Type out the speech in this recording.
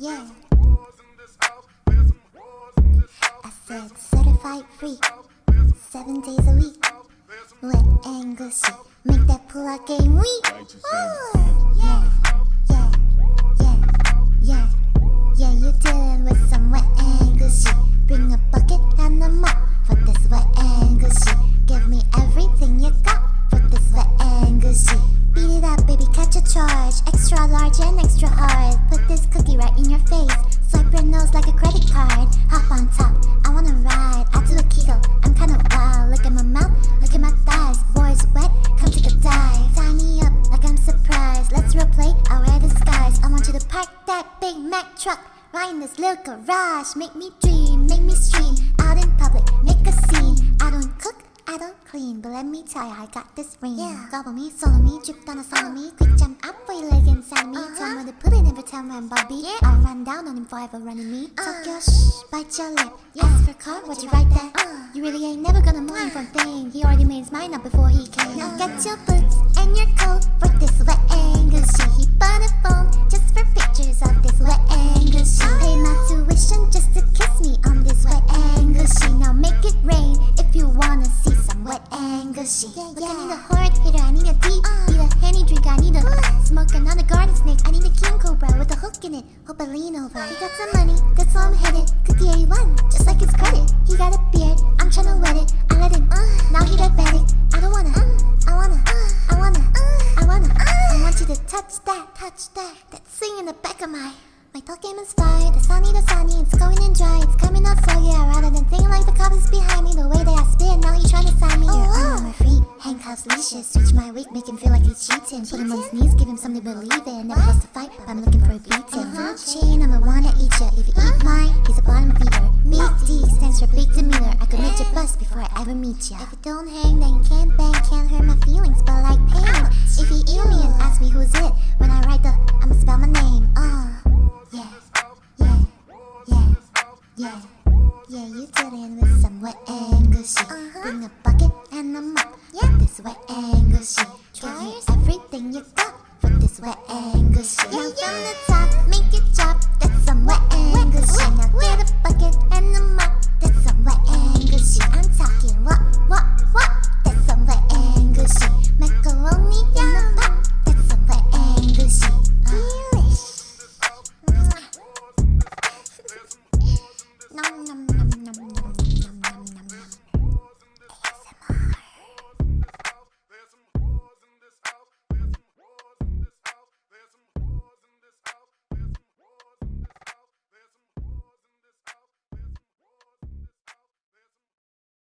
Yeah. I said certified free, seven days a week. Wet and gushy, make that pull-out game weak. Big Mac truck right in this little garage. Make me dream, make me stream. Out in public, make a scene. I don't cook. I don't clean, but let me tell you, I got this ring. Yeah. Gobble me, swallow me, drip down a swallow me. Quick jump up for your leg inside me. Uh-huh. Tell me to put it every time I'm Bobby. Yeah. I'll run down on him forever running me. Uh. Talk your shh, bite your lip. Ask for car, what you write that? Uh. You really ain't never gonna mind for a thing. He already made his mind up before he came. Now get your boots and your coat for this wet angle shit. He bought a phone shit. Yeah, Look, I need a hard hitter, I need a deep, uh. need a henny drink, I need a uh. smoke another garden snake, I need a king cobra with a hook in it. Hope I lean over. He got some money, that's why I'm headed. Cookie 81, just like his credit. He got a beard, I'm tryna wet it. I let him, uh. now he diabetic. I don't wanna, I wanna, I wanna, I wanna. I want you to touch that, touch that. That thing in the back of my. My talk game is fire, the sunny, the sunny, it's going in dry, it's coming out so yeah. Rather than make him feel like he's cheating. Put him on his knees, give him something to believe in. Never lost a fight, but I'm looking for a beating. Food chain, I'm the wanna eat ya. If you eat mine, he's a bottom feeder. Big D stands for big demeanor. I could make you bust before I ever meet ya. If you don't hang, then can't bang, can't hurt my feelings, but like pain. If you alien, ask me who's it. When I write the, I'ma spell my name. Uh, yeah, yeah, yeah, yeah. Yeah, you dealing with some wet and gushy. Bring a bucket and a mop. Yeah, this wet and gushy.